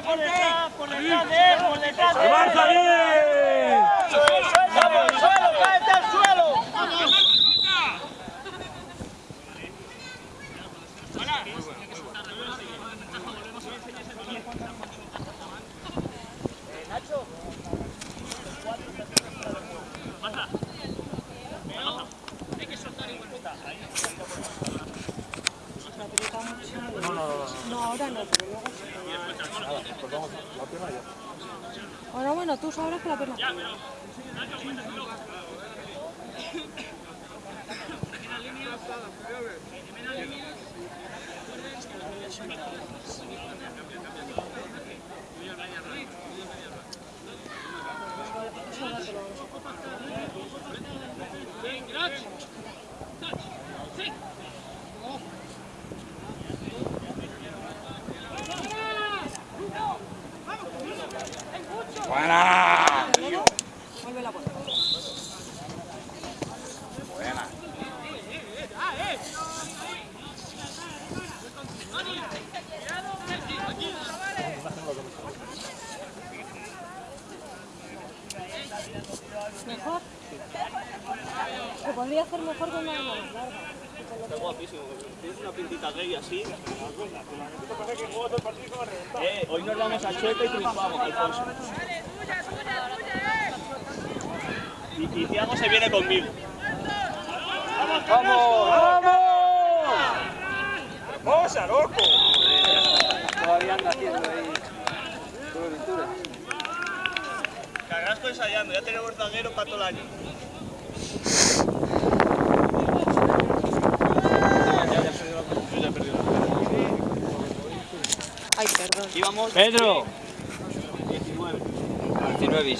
Gente por detrás, por detrás de él, por detrás de él. ¡Marcha bien! ¡Suelo, suelo, cállate al suelo! No, ahora no. Ahora bueno, tú sabrás que la pierna. ¡Buena! Vuelve. Buena. Mejor. Se podría hacer mejor con una mano larga. Está guapísimo. Tienes una pintita gay así. Eh, hoy nos vamos a Chueca y triunfamos, Alfonso. Y, y Thiago se viene conmigo. ¡Vamos! ¡Vamos! ¡Hermosa, loco! Todavía anda haciendo ahí. Carrasco ensayando, ya tenemos zaguero para todo el año. Ay, perdón. Íbamos Pedro. 19. 19